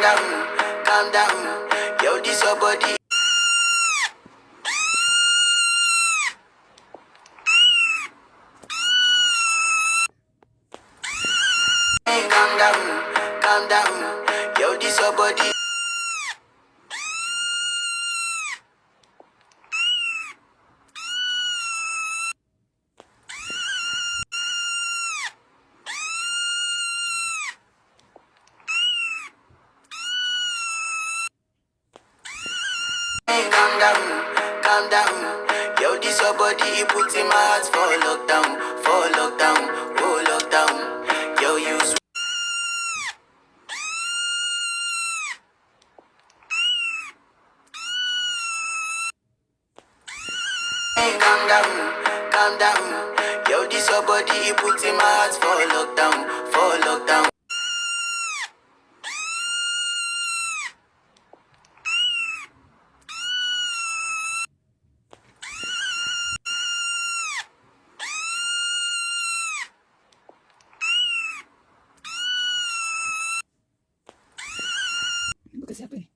calm down, calm down. Yo, this your body. Calm down, calm down. Yo, this your body. Calm down, calm down. Yo, this your body, it puts in my heart for lockdown, for lockdown, oh lockdown. Yo, you calm down, calm down. Yo, this your body, it puts in my heart for lockdown. happening.